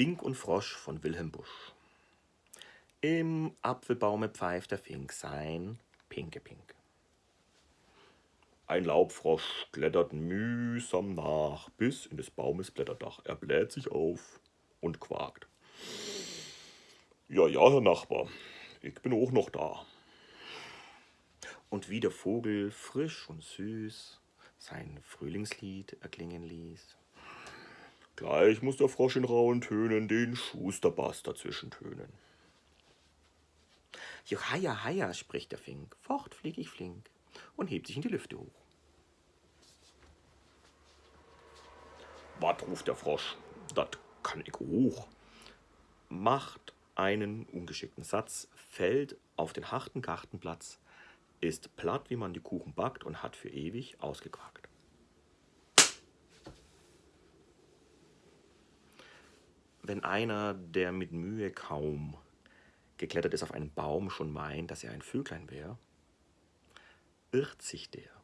Fink und Frosch von Wilhelm Busch. Im Apfelbaume pfeift der Fink sein Pinke-Pink. Ein Laubfrosch klettert mühsam nach bis in des Baumes Blätterdach. Er bläht sich auf und quakt. Ja, ja, Herr Nachbar, ich bin auch noch da. Und wie der Vogel frisch und süß sein Frühlingslied erklingen ließ. Gleich muss der Frosch in rauen Tönen den Schusterbass dazwischen tönen. Johaja, haja, spricht der Fink, fort flieg ich flink und hebt sich in die Lüfte hoch. Wat ruft der Frosch, dat kann ich hoch. Macht einen ungeschickten Satz, fällt auf den harten Gartenplatz, ist platt, wie man die Kuchen backt und hat für ewig ausgequakt. Wenn einer, der mit Mühe kaum geklettert ist auf einen Baum, schon meint, dass er ein Vöglein wäre, irrt sich der.